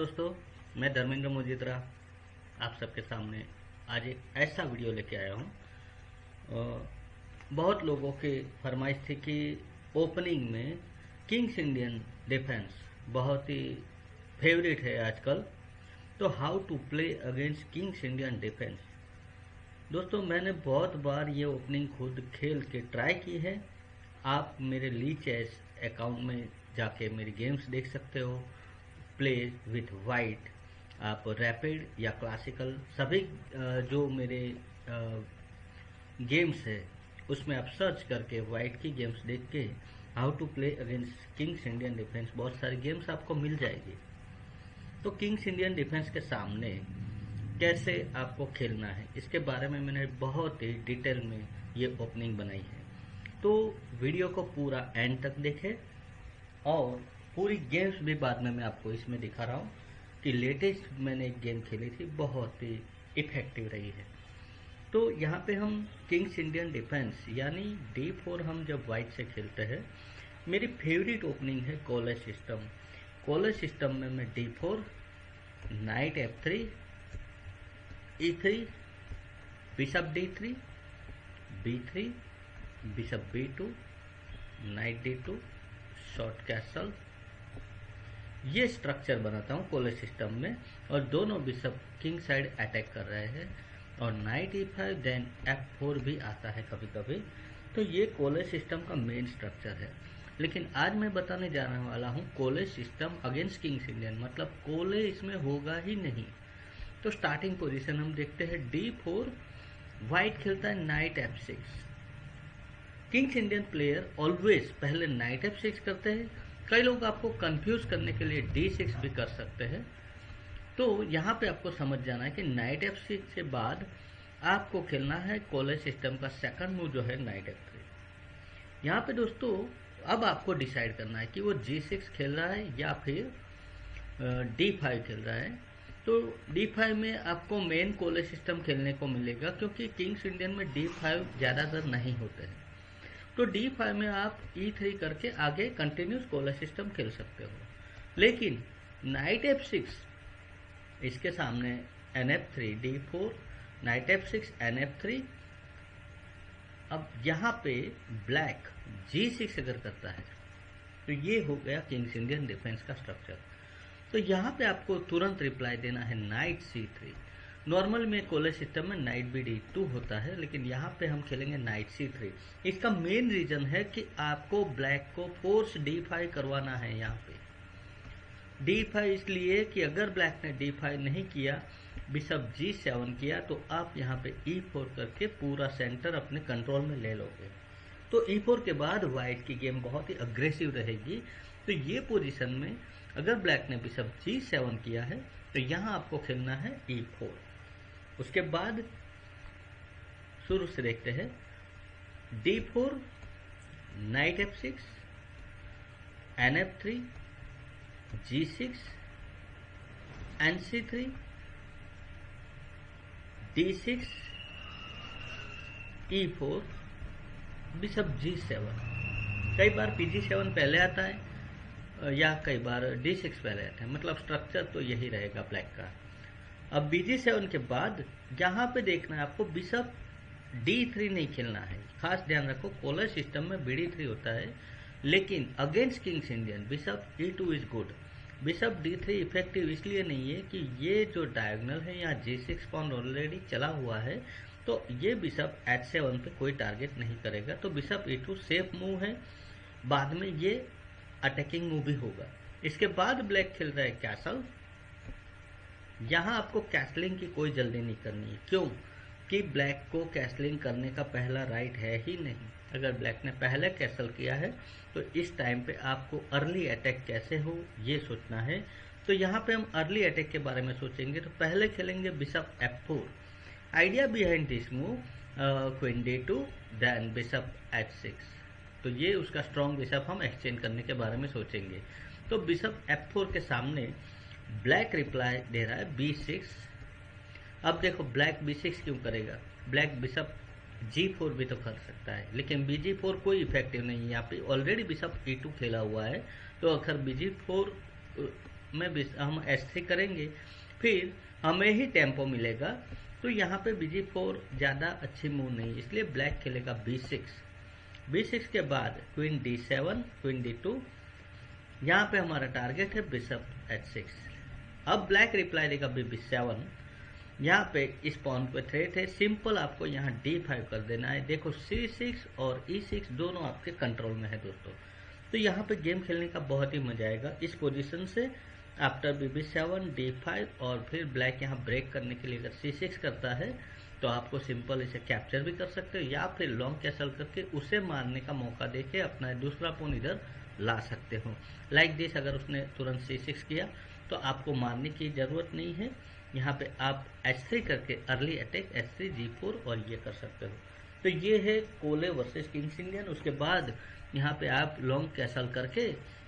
दोस्तों, मैं धर्मेंद्र मोजित्रा आप सबके सामने आज एक ऐसा वीडियो लेके आया हूँ। बहुत लोगों के फरमाइश थी कि ओपनिंग में किंग्स इंडियन डिफेंस बहुत ही फेवरेट है आजकल। तो how to play against King's Indian defence? दोस्तों, मैंने बहुत बार ये ओपनिंग खुद खेल के ट्राई की है। आप मेरे ली चेस अकाउंट में जाके मेरी गेम्स देख सकते हो। प्ले विथ वाइट आप रैपिड या क्लासिकल सभी जो मेरे गेम्स है, उसमें आप सर्च करके वाइट की गेम्स देख के how to play against King's Indian defence बहुत सारी गेम्स आपको मिल जाएगी। तो किंग्स इंडियन डिफेंस के सामने कैसे आपको खेलना है, इसके बारे में मैंने बहुत ही डिटेल में ये ओपनिंग बनाई है। तो वीडियो को पूरा एंड तक देखें और पूरी गेम्स भी बाद में मैं आपको इसमें दिखा रहा हूँ कि लेटेस्ट मैंने एक गेम खेली थी, बहुत ही इफ़ेक्टिव रही है। तो यहाँ पे हम किंग्स इंडियन डिफेंस यानी डी फोर हम जब वाइट से खेलते हैं, मेरी फेवरेट ओपनिंग है कॉलेज सिस्टम कॉलेज सिस्टम में मैं d four knight f three e three bishop d three b three bishop b two knight d two short castle ये स्ट्रक्चर बनाता हूँ कोले सिस्टम में और दोनों बिशप किंग साइड अटैक कर रहे हैं और knight e five then f four भी आता है कभी कभी तो ये कोले सिस्टम का मेन स्ट्रक्चर है। लेकिन आज मैं बताने जाने वाला हूँ कोले सिस्टम अगेंस्ट किंग्स इंडियन मतलब कोले इसमें होगा ही नहीं। तो स्टार्टिंग पोजीशन हम देखते हैं डी फोर वाइट खेलता है knight f six King's Indian player always पहले नाइट एफ़ सिक्स करते हैं कई लोग आपको कंफ्यूज करने के लिए डी सिक्स भी कर सकते हैं। तो यहाँ पे आपको समझ जाना है कि नाइट एफ़ सिक्स के बाद आपको खेलना है कॉलेज सिस्टम का सेकंड मूव जो है नाइट एफ़ थ्री यहाँ पे दोस्तों, अब आपको डिसाइड करना है कि वो जी सिक्स खेल रहा है या फिर डी फाइव खेल रहा है। तो डी फाइव में आपको मेन कॉलेज सिस्टम खेलने को मिलेगा क्योंकि किंग्स इंडियन में डी फाइव ज़्यादातर नहीं होते हैं। तो डी फाइव में आप ई e थ्री करके आगे कंटिन्यूस कोलर सिस्टम खेल सकते हो। लेकिन नाइट एफ़ सिक्स इसके सामने N f three d four knight f six N f three अब यहाँ पे ब्लैक जी सिक्स अगर करता है तो ये हो गया किंग्स इंडियन डिफेंस का स्ट्रक्चर तो यहाँ पे आपको तुरंत रिप्लाई देना है नाइट सी थ्री नॉर्मल में कॉलेज सिस्टम में नाइट बी डी टू होता है, लेकिन यहाँ पे हम खेलेंगे नाइट सी थ्री इसका मेन रीजन है कि आपको ब्लैक को फोर्स डी फाइव करवाना है यहाँ पे. डी फाइव इसलिए कि अगर ब्लैक ने डी फाइव नहीं किया बिशप जी सेवन किया तो आप यहाँ पे ई e फोर करके पूरा सेंटर अपने कंट्रोल में ले लोगे. तो ई e फोर के बाद व्हाइट की गेम बहुत ही अग्रेसिव रहेगी. तो ये पोजीशन में अगर ब्लैक ने बिशप जी सेवन किया है तो यहाँ आपको खेलना है ई e फोर उसके बाद शुरू से देखते हैं। D four knight f six N f three g six N c three d six e four bishop g seven कई बार पी जी सेवन पहले आता है, या कई बार डी सिक्स पहले आता है। मतलब स्ट्रक्चर तो यही रहेगा ब्लैक का। अब बीजी सेवन के बाद यहाँ पे देखना है आपको बिशप डी थ्री नहीं खेलना है। खास ध्यान रखो, कोलर सिस्टम में बी डी थ्री होता है, लेकिन against King's Indian, bishop e two is good. Bishop d three effective इसलिए नहीं है कि ये जो डायगनल है, यहाँ जी सिक्स पॉइंट ऑलरेडी चला हुआ है तो ये बिशप एच सेवन पे कोई टारगेट नहीं करेगा। तो bishop e two safe move है, बाद में ये अटैकिंग मूव भी होगा। इसके बाद ब्लैक खेल रहा है कैसल यहाँ आपको कैसलिंग की कोई जल्दी नहीं करनी है। क्यों? कि ब्लैक को कैसलिंग करने का पहला राइट है ही नहीं। अगर ब्लैक ने पहले कैसल किया है तो इस टाइम पे आपको अर्ली अटैक कैसे हो, ये सोचना है। तो यहाँ पे हम अर्ली अटैक के बारे में सोचेंगे तो पहले खेलेंगे bishop f four idea behind this move queen d two then bishop h six तो ये उसका स्ट्रॉन्ग बिशप हम एक्सचेंज करने के बारे में सोचेंगे। तो बिशप एफ़ फोर के सामने ब्लैक रिप्लाई दे रहा है बी सिक्स अब देखो ब्लैक बी सिक्स क्यों करेगा? ब्लैक बिशप जी फोर भी तो कर सकता है, लेकिन बी जी फोर कोई इफ़ेक्टिव नहीं है। यहाँ पे ऑलरेडी बिशप ई टू खेला हुआ है तो अगर बी जी फोर में हम एस थ्री करेंगे, फिर हमें ही टेंपो मिलेगा। तो यहाँ पे बीजी फोर ज़्यादा अच्छी मूव नहीं, इसलिए ब्लैक खेलेगा बी सिक्स बी सिक्स के बाद queen d seven queen d two यहाँ पे हमारा टारगेट है बिशप एच सिक्स अब ब्लैक रिप्लाई देगा बी सेवन यहाँ पे इस पॉन पे थ्रेट है। सिंपल आपको यहाँ डी फाइव कर देना है। देखो सी सिक्स और ई e सिक्स दोनों आपके कंट्रोल में है दोस्तों। तो यहाँ पे गेम खेलने का बहुत ही मज़ा आएगा। इस पोजीशन से after b b seven d five और फिर ब्लैक यहाँ ब्रेक करने के लिए अगर सी सिक्स करता है तो आपको सिंपल इसे कैप्चर भी कर सकते हो या फिर लॉन्ग कैसल करके उसे मारने का मौका देके अपना दूसरा पोन इधर ला सकते हो। लाइक like दिस अगर उसने तुरंत सी सिक्स किया तो आपको मारने की ज़रूरत नहीं है। यहाँ पे आप एच करके early attack h three g four और ये कर सकते हो। तो ये है कोले वर्सेस किंग्स इंडियन उसके बाद यहाँ पे आप लॉन्ग कैसल करके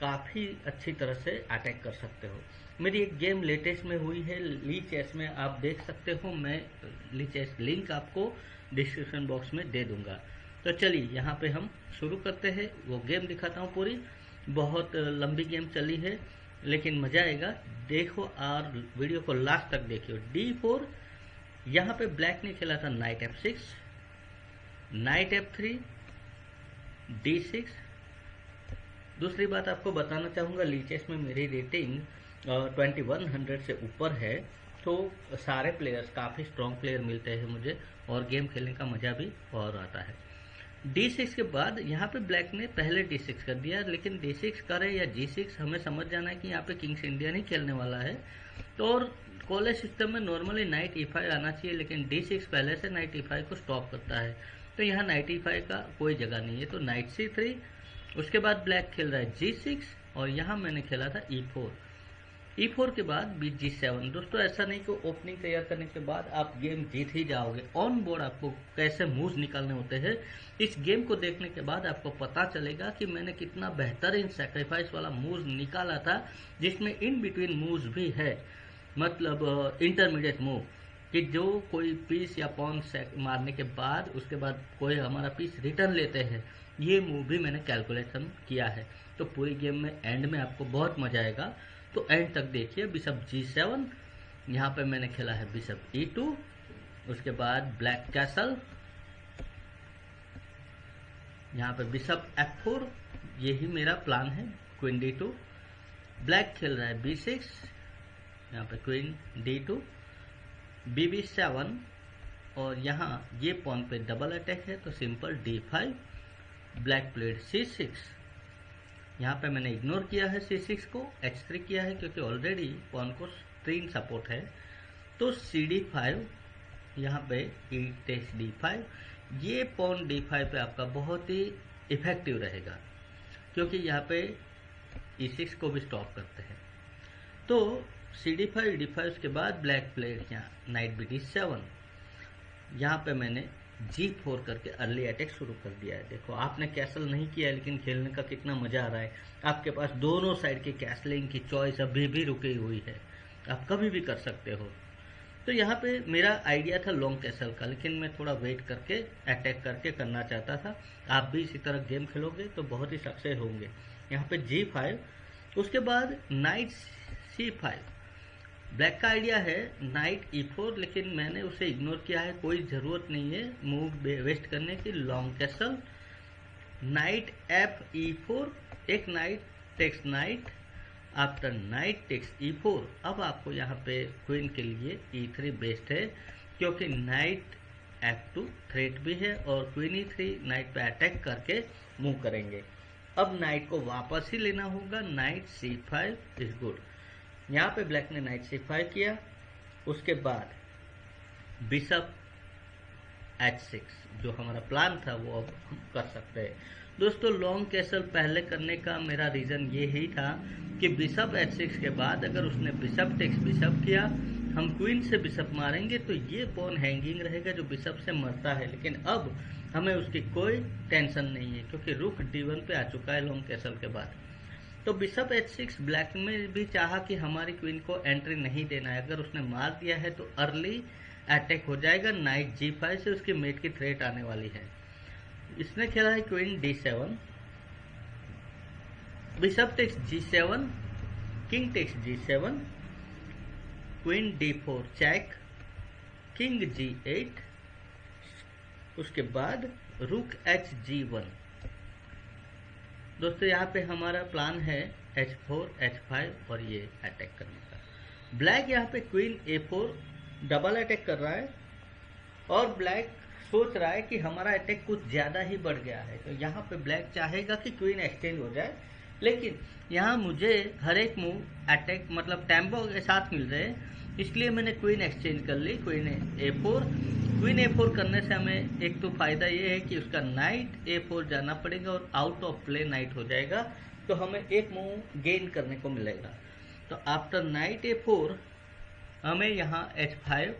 काफ़ी अच्छी तरह से अटैक कर सकते हो। मेरी एक गेम लेटेस्ट में हुई है ली चेस में आप देख सकते हो। मैं ली चेस लिंक आपको डिस्क्रिप्शन बॉक्स में दे दूँगा। तो चलिए, यहाँ पे हम शुरू करते हैं। वो गेम दिखाता हूँ पूरी। बहुत लंबी गेम चली है। लेकिन मज़ा आएगा। देखो और वीडियो को लास्ट तक देखियो। डी फोर यहाँ पे ब्लैक ने खेला था knight f six knight f three d six दूसरी बात आपको बताना चाहूँगा लीचेस में मेरी रेटिंग ट्वेंटी वन हंड्रेड से ऊपर है। तो सारे प्लेयर्स काफ़ी स्ट्रॉन्ग प्लेयर मिलते हैं मुझे और गेम खेलने का मज़ा भी और आता है। डी सिक्स के बाद यहाँ पे ब्लैक ने पहले डी सिक्स कर दिया, लेकिन डी सिक्स करे या जी सिक्स हमें समझ जाना है कि यहाँ पे किंग्स इंडिया नहीं खेलने वाला है। तो और कॉलेज सिस्टम में नॉर्मली नाइट ई फाइव आना चाहिए, लेकिन डी सिक्स पहले से नाइट ई फाइव को स्टॉप करता है। तो यहाँ नाइट ई फाइव का कोई जगह नहीं है। तो नाइट सी थ्री उसके बाद ब्लैक खेल रहा है जी सिक्स और यहाँ मैंने खेला था ई फोर ई फोर के बाद बी जी सेवन दोस्तों, ऐसा नहीं कि ओपनिंग तैयार करने के बाद आप गेम जीत ही जाओगे। ऑन बोर्ड आपको कैसे मूव निकालने होते हैं, इस गेम को देखने के बाद आपको पता चलेगा कि मैंने कितना बेहतरीन सेक्रीफाइस वाला मूव निकाला था, जिसमें इन बिटवीन मूव भी है। मतलब इंटरमीडिएट मूव कि जो कोई पीस या पॉन मारने के बाद, उसके बाद कोई हमारा पीस रिटर्न लेते हैं, ये मूव भी मैंने कैलकुलेशन किया है। तो पूरी गेम में एंड में आपको बहुत मज़ा आएगा। तो एंड तक देखिए बिशप जी सेवन यहाँ पर मैंने खेला है बिशप ई टू उसके बाद ब्लैक कैसल यहाँ पे बिशप एफ़ फोर यही मेरा प्लान है क्वीन डी टू ब्लैक खेल रहा है बी सिक्स यहाँ पे queen d two b b seven और यहाँ ये पॉन पे डबल अटैक है तो simple d five black played c six यहाँ पे मैंने इग्नोर किया है सी सिक्स को एच थ्री किया है, क्योंकि ऑलरेडी पॉन को तीन सपोर्ट है। तो सी डी फाइव यहाँ पे ई टेक्स डी फाइव ये पॉन डी फाइव पे आपका बहुत ही इफ़ेक्टिव रहेगा, क्योंकि यहाँ पे ई e सिक्स को भी स्टॉप करते हैं। तो c d five d five के बाद ब्लैक प्लेट यहाँ नाइट बी डी सेवन यहाँ पे मैंने जी फोर करके अर्ली अटैक शुरू कर दिया है। देखो, आपने कैसल नहीं किया है लेकिन खेलने का कितना मज़ा आ रहा है। आपके पास दोनों साइड की कैसलिंग की चॉइस अभी भी रुकी हुई है। आप कभी भी कर सकते हो। तो यहाँ पे मेरा आइडिया था लॉन्ग कैसल का, लेकिन मैं थोड़ा वेट करके अटैक करके करना चाहता था। आप भी इसी तरह गेम खेलोगे तो बहुत ही सक्सेस होंगे। यहाँ पे जी फाइव उसके बाद नाइट सी फाइव ब्लैक का आइडिया है नाइट ई फोर लेकिन मैंने उसे इग्नोर किया है। कोई ज़रूरत नहीं है मूव वेस्ट करने की। Long castle knight f e four एक knight takes knight after knight takes e four अब आपको यहाँ पे क्वीन के लिए ई थ्री बेस्ट है, क्योंकि नाइट एफ़ टू थ्रेट भी है और क्वीन ई थ्री नाइट पे अटैक करके मूव करेंगे। अब नाइट को वापस ही लेना होगा। Knight c five is good यहाँ पे ब्लैक ने नाइट सी फाइव किया, उसके बाद बिशप एच सिक्स, जो हमारा प्लान था, वो अब हम कर सकते हैं। दोस्तों, लॉन्ग कैसल पहले करने का मेरा रीज़न ये ही था कि बिशप एच सिक्स के बाद अगर उसने बिशप टेक्स बिशप किया, हम क्वीन से बिशप मारेंगे तो ये पॉन हैंगिंग रहेगा जो बिशप से मरता है। लेकिन अब हमें उसकी कोई टेंशन नहीं है, क्योंकि रुख डी पे आ चुका है लॉन्ग कैसल के बाद। तो बिशप एच सिक्स ब्लैक में भी चाहा कि हमारी क्वीन को एंट्री नहीं देना है। अगर उसने मार दिया है तो अर्ली अटैक हो जाएगा नाइट जी फाइव से उसकी मेट की थ्रेट आने वाली है। इसने खेला है queen d seven bishop takes g seven king takes g seven queen d four check king g eight उसके बाद रुक एच जी वन दोस्तों, यहाँ पे हमारा प्लान है एच फोर एच फाइव और ये अटैक करने का। ब्लैक यहाँ पे queen a four double attack कर रहा है और ब्लैक सोच रहा है कि हमारा अटैक कुछ ज़्यादा ही बढ़ गया है। तो यहाँ पे ब्लैक चाहेगा कि क्वीन एक्सचेंज हो जाए, लेकिन यहाँ मुझे हर एक मूव अटैक मतलब टेंपो के साथ मिल रहे हैं, इसलिए मैंने क्वीन एक्सचेंज कर ली queen a four queen a four करने से हमें एक तो फ़ायदा ये है कि उसका नाइट ए फोर जाना पड़ेगा और आउट ऑफ़ प्ले नाइट हो जाएगा तो हमें एक मूव गेन करने को मिलेगा। तो आफ्टर नाइट ए फोर हमें यहाँ एच फाइव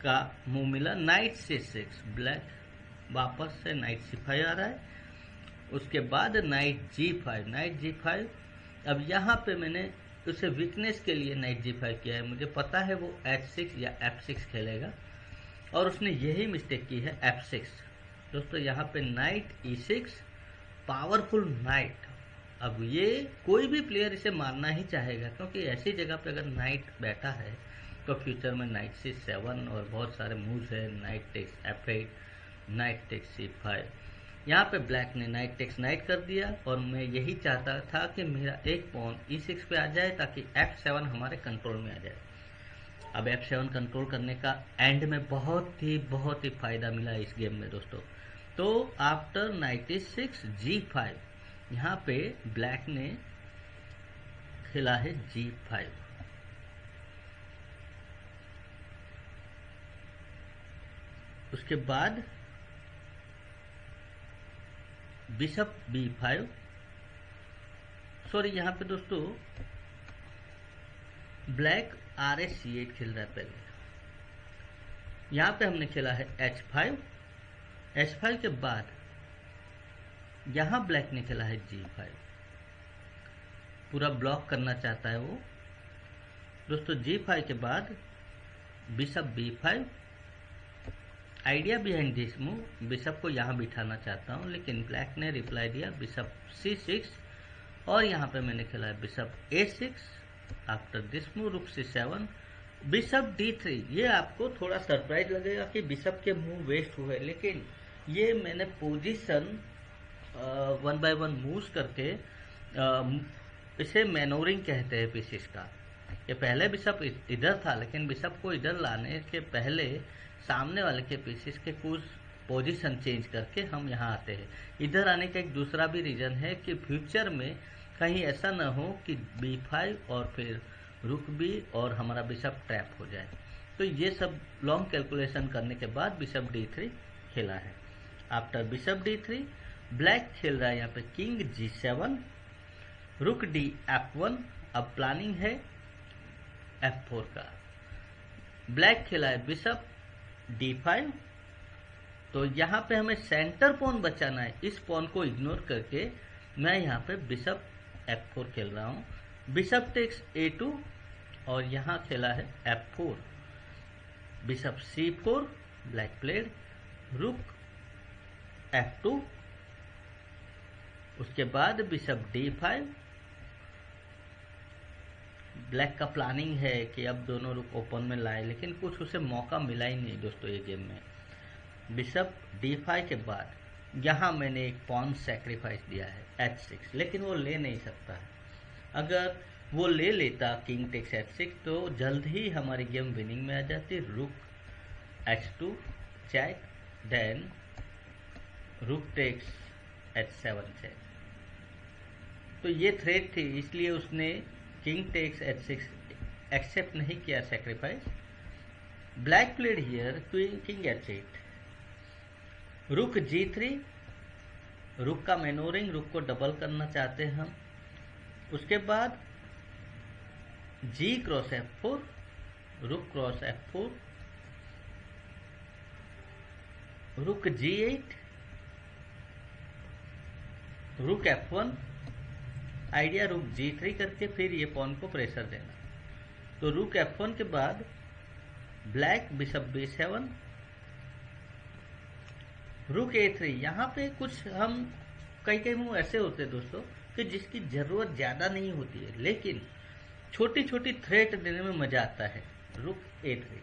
का मूव मिला नाइट सी सिक्स ब्लैक वापस से नाइट सी फाइव आ रहा है। उसके बाद knight g five knight g five अब यहाँ पे मैंने उसे वीकनेस के लिए नाइट जी फाइव किया है। मुझे पता है वो एच सिक्स या एफ़ सिक्स खेलेगा। और उसने यही मिस्टेक की है एफ़ सिक्स दोस्तों, यहाँ पे knight e six powerful knight अब ये कोई भी प्लेयर इसे मारना ही चाहेगा, क्योंकि ऐसी जगह पे अगर नाइट बैठा है तो फ्यूचर में नाइट सी सेवन और बहुत सारे मूव्स है knight takes f eight knight takes c five यहाँ पे ब्लैक ने नाइट टेक्स नाइट कर दिया, और मैं यही चाहता था कि मेरा एक पॉन ई सिक्स पे आ जाए, ताकि एफ़ सेवन हमारे कंट्रोल में आ जाए। अब एफ़ सेवन कंट्रोल करने का एंड में बहुत ही बहुत ही फ़ायदा मिला इस गेम में दोस्तों। तो after ninety six g five यहाँ पे ब्लैक ने खेला है जी फाइव उसके बाद बिशप बी फाइव सॉरी यहाँ पे दोस्तों black r s c eight खेल रहा है पहले। यहाँ पे हमने खेला है एच फाइव। एच फाइव के बाद यहाँ ब्लैक ने खेला है जी फाइव। पूरा ब्लॉक करना चाहता है वो। दोस्तों, जी फाइव के बाद bishop b five. Idea behind this move bishop को यहाँ बिठाना चाहता हूँ, लेकिन ब्लैक ने रिप्लाई दिया बिशप सी सिक्स। और यहाँ पे मैंने खेला है bishop a six. After this rook c seven bishop d three ये आपको थोड़ा सरप्राइज़ लगेगा कि बिशप के मूव वेस्ट हुए लेकिन ये मैंने position one by one move करके आ, इसे मैनोरिंग कहते हैं पीसीस का। ये पहले बिशप इधर था लेकिन बिशप को इधर लाने के पहले सामने वाले के पीसेस के कुछ पोजीशन चेंज करके हम यहाँ आते हैं। इधर आने का एक दूसरा भी रीज़न है कि फ्यूचर में कहीं ऐसा ना हो कि बी फाइव और फिर रुक बी और हमारा बिशप ट्रैप हो जाए। तो ये सब लॉन्ग कैलकुलेशन करने के बाद बिशप डी थ्री खेला है। After bishop d three black खेल रहा है यहाँ पे king g seven rook d f one अब प्लानिंग है एफ़ फोर का। ब्लैक खेला है बिशप डी फाइव तो यहाँ पे हमें सेंटर पॉन बचाना है। इस पॉन को इग्नोर करके मैं यहाँ पे बिशप एफ़ फोर खेल रहा हूँ। बिशप टेक्स ए टू और यहाँ खेला है f four bishop c four black played rook f two उसके बाद बिशप डी फाइव ब्लैक का प्लानिंग है कि अब दोनों रुक ओपन में लाए, लेकिन कुछ उसे मौका मिला ही नहीं दोस्तों ये गेम में। बिशप डी फाइव के बाद यहाँ मैंने एक पॉन सेक्रीफाइस दिया है एच सिक्स लेकिन वो ले नहीं सकता। है अगर वो ले लेता किंग टेक्स एच सिक्स तो जल्द ही हमारी गेम विनिंग में आ जाती। Rook h two check then rook takes h seven check तो ये थ्रेड थी, इसलिए उसने king takes h six accept नहीं किया sacrifice black played here queen king h eight rook g three रुक का मेनोरिंग, रुक को डबल करना चाहते हैं हम। उसके बाद g cross f four rook cross f four rook g eight rook f one idea rook g three करके फिर ये पॉन को प्रेशर देना। तो रुक एफ़ वन के बाद ब्लैक बिशप बी सेवन रुक ए थ्री यहाँ पे कुछ हम कई कई मूव ऐसे होते हैं दोस्तों, कि जिसकी ज़रूरत ज़्यादा नहीं होती है, लेकिन छोटी छोटी थ्रेट देने में मज़ा आता है। रुक ए थ्री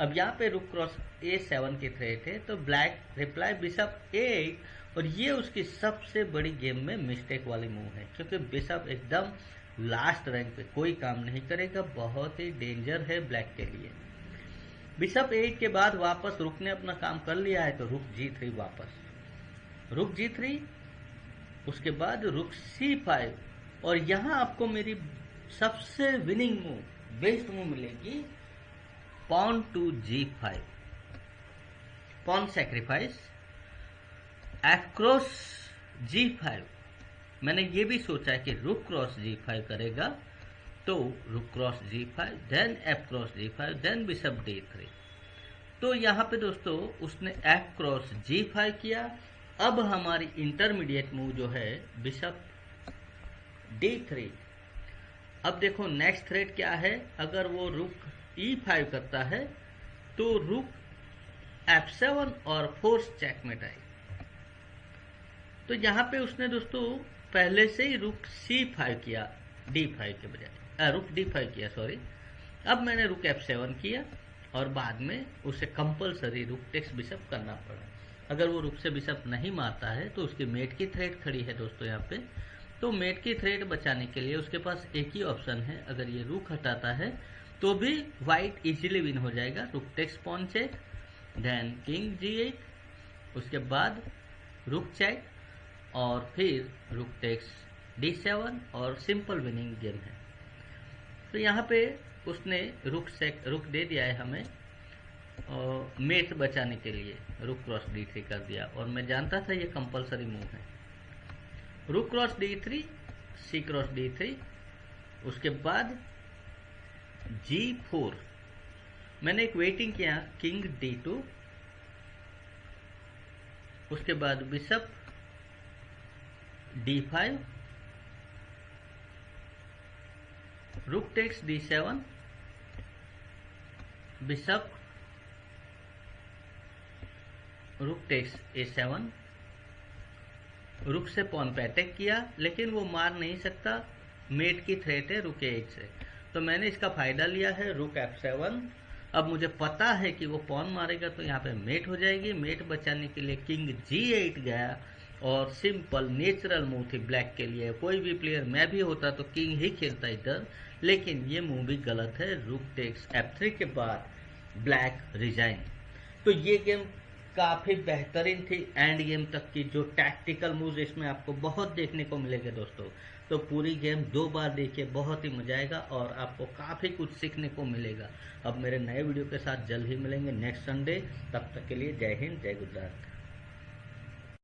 अब यहाँ पे रुक क्रॉस ए सेवन की थ्रेट है तो ब्लैक रिप्लाई बिशप ए और ये उसकी सबसे बड़ी गेम में मिस्टेक वाली मूव है, क्योंकि बिशप एकदम लास्ट रैंक पे कोई काम नहीं करेगा, बहुत ही डेंजर है ब्लैक के लिए। बिशप एट के बाद वापस रुक ने अपना काम कर लिया है तो रुक जी थ्री वापस। रुक जी थ्री उसके बाद रुक सी फाइव और यहाँ आपको मेरी सबसे विनिंग मूव बेस्ट मूव मिलेगी pawn to g five pawn sacrifice f cross g five मैंने ये भी सोचा है कि रुक क्रॉस जी फाइव करेगा। तो rook cross g five then f cross g five then bishop d three तो यहाँ पे दोस्तों, उसने एफ़ क्रॉस जी फाइव किया। अब हमारी इंटरमीडिएट मूव जो है बिशप डी थ्री अब देखो नेक्स्ट थ्रेड क्या है? अगर वो रुक ई फाइव करता है तो रुक एफ़ सेवन और फोर्स चेकमेट आएगी तो यहाँ पे उसने दोस्तों, पहले से ही रुक सी फाइव किया डी फाइव के बजाय। रुक डी फाइव किया सॉरी अब मैंने रुक एफ़ सेवन किया और बाद में उसे कंपलसरी रुक टेक्स बिशप करना पड़ा। अगर वो रुक से बिशप नहीं मारता है तो उसकी मेट की थ्रेड खड़ी है दोस्तों यहाँ पे। तो मेट की थ्रेड बचाने के लिए उसके पास एक ही ऑप्शन है। अगर ये रुक हटाता है तो भी व्हाइट इजीली विन हो जाएगा। Rook takes pawn check then king g eight उसके बाद रुक चेक और फिर रुक टेक्स डी सेवन और सिंपल विनिंग गेम है। तो यहाँ पे उसने रुक से रुक दे दिया है हमें, और मेट बचाने के लिए रुक क्रॉस डी थ्री कर दिया। और मैं जानता था ये कंपलसरी मूव है। Rook cross d three, c cross d three, उसके बाद जी फोर। मैंने एक वेटिंग किया किंग डी टू उसके बाद bishop d five takes d seven bishop rook takes a seven rook से पॉन पे अटैक किया, लेकिन वो मार नहीं सकता। मेट की थ्रेट है रुक एट से। तो मैंने इसका फ़ायदा लिया है रुक एफ़ सेवन अब मुझे पता है कि वो पॉन मारेगा तो यहाँ पे मेट हो जाएगी। मेट बचाने के लिए किंग जी एट गया। और सिंपल नेचुरल मूव थी ब्लैक के लिए। कोई भी प्लेयर मैं भी होता तो किंग ही खेलता इधर, लेकिन ये मूव भी गलत है। रुक टेक्स एफ़ थ्री के बाद ब्लैक रिजाइन तो ये गेम काफ़ी बेहतरीन थी। एंड गेम तक की जो टैक्टिकल मूव इसमें आपको बहुत देखने को मिलेगा दोस्तों। तो पूरी गेम दो बार देखिए, बहुत ही मज़ा आएगा और आपको काफ़ी कुछ सीखने को मिलेगा। अब मेरे नए वीडियो के साथ जल्द ही मिलेंगे नेक्स्ट संडे तब तक के लिए जय हिंद, जय गुजरात।